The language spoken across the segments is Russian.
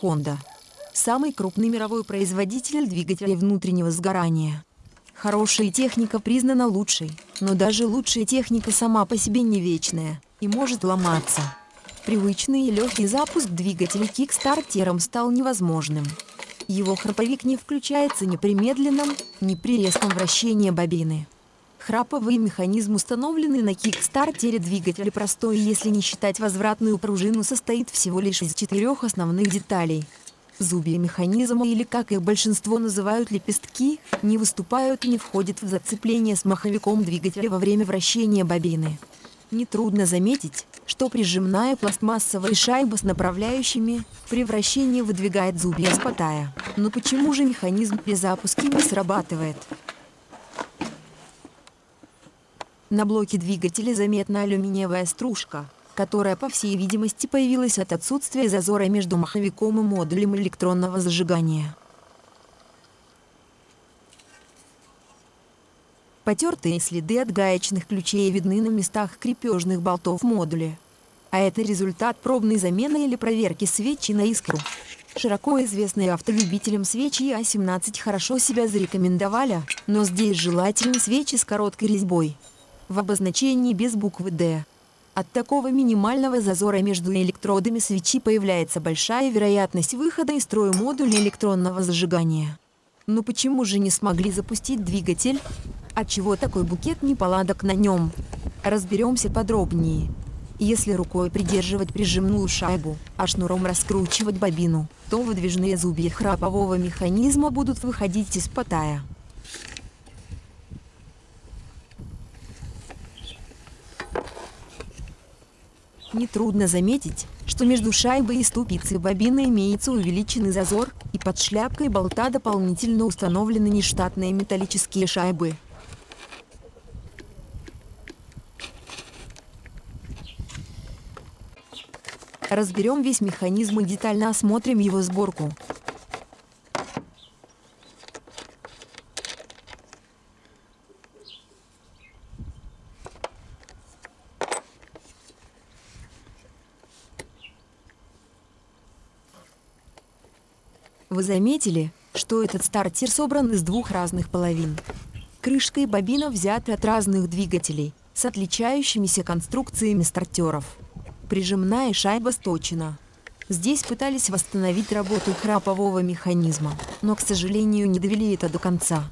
Honda. Самый крупный мировой производитель двигателей внутреннего сгорания. Хорошая техника признана лучшей, но даже лучшая техника сама по себе не вечная и может ломаться. Привычный и легкий запуск двигателя кикстартером стал невозможным. Его храповик не включается ни при медленном, ни при резком вращении бобины. Храповый механизм, установленный на кикстартере двигателя простой, если не считать возвратную пружину, состоит всего лишь из четырех основных деталей – Зубья механизма или, как их большинство называют лепестки, не выступают и не входят в зацепление с маховиком двигателя во время вращения бобины. Нетрудно заметить, что прижимная пластмассовая шайба с направляющими при вращении выдвигает зубья спотая. Но почему же механизм при запуске не срабатывает? На блоке двигателя заметна алюминиевая стружка, которая, по всей видимости, появилась от отсутствия зазора между маховиком и модулем электронного зажигания. Потертые следы от гаечных ключей видны на местах крепежных болтов модуля. А это результат пробной замены или проверки свечи на искру. Широко известные автолюбителям свечи А17 хорошо себя зарекомендовали, но здесь желательны свечи с короткой резьбой. В обозначении без буквы «Д». От такого минимального зазора между электродами свечи появляется большая вероятность выхода из строя модуля электронного зажигания. Но почему же не смогли запустить двигатель? Отчего такой букет неполадок на нем? Разберемся подробнее. Если рукой придерживать прижимную шайбу, а шнуром раскручивать бобину, то выдвижные зубья храпового механизма будут выходить из потая. Нетрудно заметить, что между шайбой и ступицей бобины имеется увеличенный зазор, и под шляпкой болта дополнительно установлены нештатные металлические шайбы. Разберем весь механизм и детально осмотрим его сборку. Вы заметили, что этот стартер собран из двух разных половин? Крышка и бобина взяты от разных двигателей, с отличающимися конструкциями стартеров. Прижимная шайба сточена. Здесь пытались восстановить работу храпового механизма, но, к сожалению, не довели это до конца.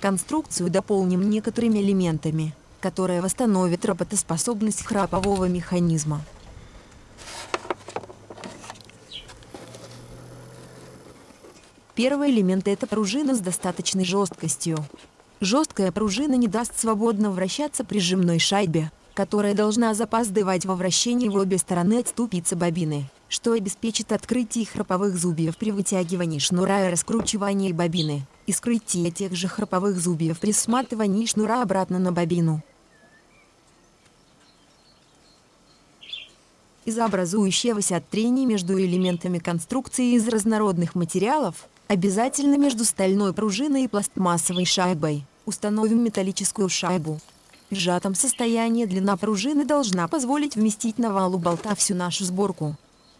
Конструкцию дополним некоторыми элементами, которые восстановят работоспособность храпового механизма. Первый элемент – это пружина с достаточной жесткостью. Жесткая пружина не даст свободно вращаться прижимной шайбе, которая должна запаздывать во вращении в обе стороны от ступицы бобины, что обеспечит открытие храповых зубьев при вытягивании шнура и раскручивании бобины, и скрытие тех же храповых зубьев при сматывании шнура обратно на бобину. Из-за образующегося трения между элементами конструкции из разнородных материалов, Обязательно между стальной пружиной и пластмассовой шайбой установим металлическую шайбу. В сжатом состоянии длина пружины должна позволить вместить на валу болта всю нашу сборку.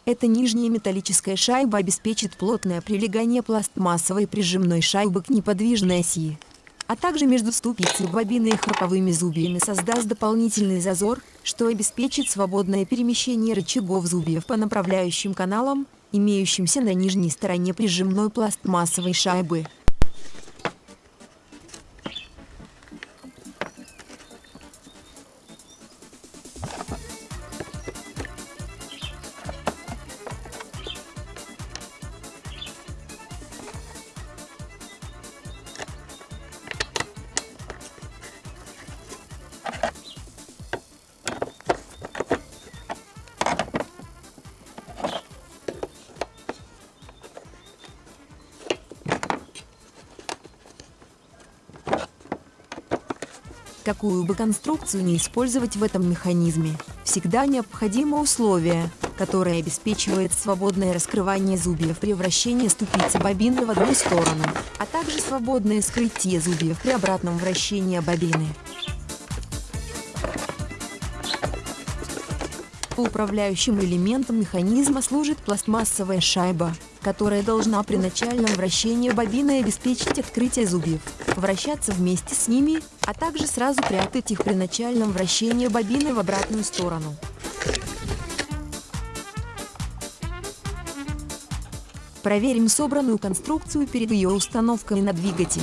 Эта нижняя металлическая шайба обеспечит плотное прилегание пластмассовой прижимной шайбы к неподвижной оси, а также между ступицей бобины и храповыми зубьями создаст дополнительный зазор, что обеспечит свободное перемещение рычагов зубьев по направляющим каналам, имеющимся на нижней стороне прижимной пластмассовой шайбы. Какую бы конструкцию не использовать в этом механизме, всегда необходимо условие, которое обеспечивает свободное раскрывание зубьев при вращении ступицы бобины в одну сторону, а также свободное скрытие зубьев при обратном вращении бобины. Управляющим элементом механизма служит пластмассовая шайба, которая должна при начальном вращении бобины обеспечить открытие зубьев, вращаться вместе с ними, а также сразу прятать их при начальном вращении бобины в обратную сторону. Проверим собранную конструкцию перед ее установкой на двигатель.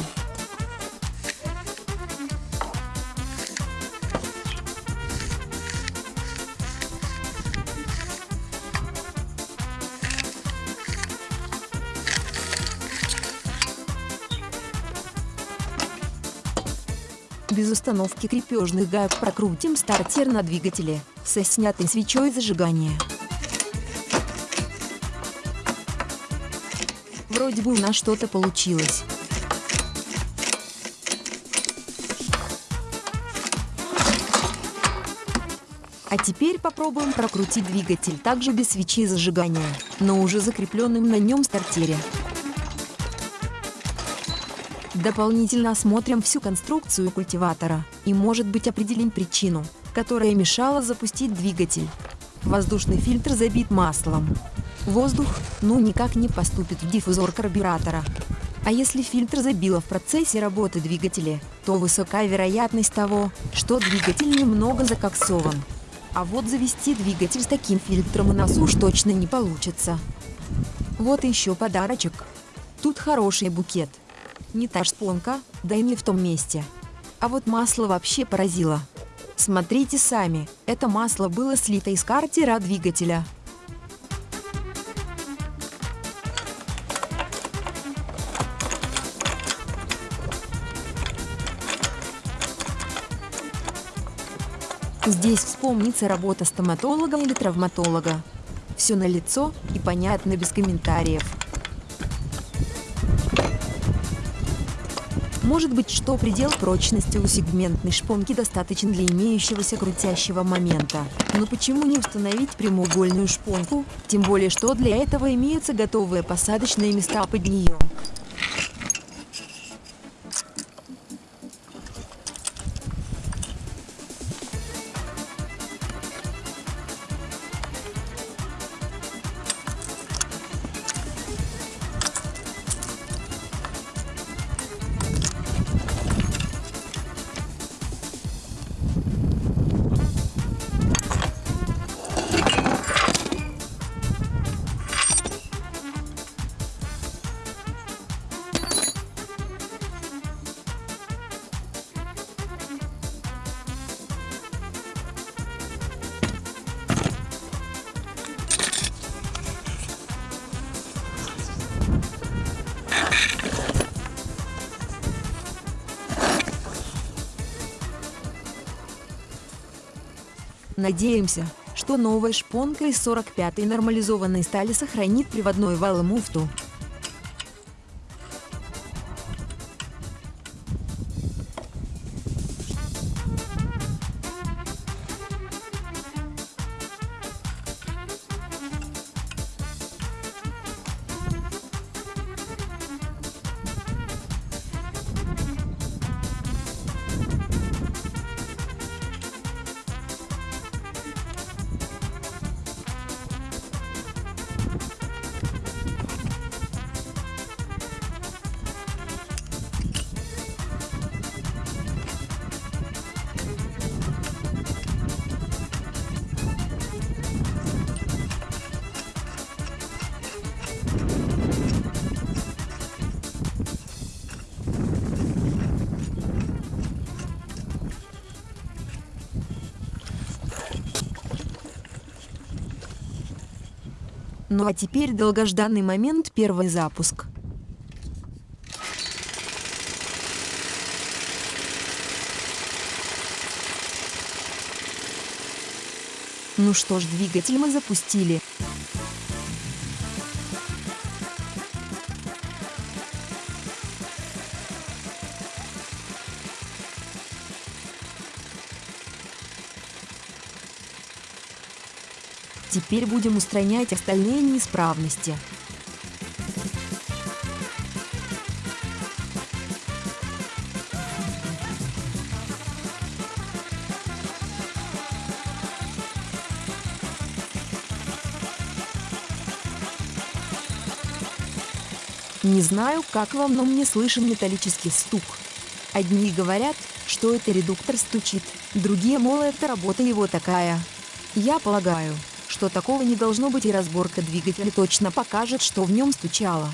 Без установки крепежных гаек прокрутим стартер на двигателе со снятой свечой зажигания. Вроде бы у нас что-то получилось. А теперь попробуем прокрутить двигатель также без свечи зажигания, но уже закрепленным на нем стартере. Дополнительно осмотрим всю конструкцию культиватора и, может быть, определим причину, которая мешала запустить двигатель. Воздушный фильтр забит маслом. Воздух, ну, никак не поступит в диффузор карбюратора. А если фильтр забило в процессе работы двигателя, то высока вероятность того, что двигатель немного закоксован. А вот завести двигатель с таким фильтром у нас уж точно не получится. Вот еще подарочек. Тут хороший букет. Не та шпонка, да и не в том месте. А вот масло вообще поразило. Смотрите сами, это масло было слито из картера двигателя. Здесь вспомнится работа стоматолога или травматолога. Все на лицо и понятно без комментариев. Может быть, что предел прочности у сегментной шпонки достаточен для имеющегося крутящего момента. Но почему не установить прямоугольную шпонку? Тем более, что для этого имеются готовые посадочные места под нее. Надеемся, что новая шпонка из 45-й нормализованной стали сохранит приводной вал и муфту. Ну а теперь долгожданный момент первый запуск. Ну что ж, двигатель мы запустили. Теперь будем устранять остальные неисправности. Не знаю, как вам, но мне слышен металлический стук. Одни говорят, что это редуктор стучит, другие, мол, это работа его такая. Я полагаю, что такого не должно быть и разборка двигателя точно покажет, что в нем стучало.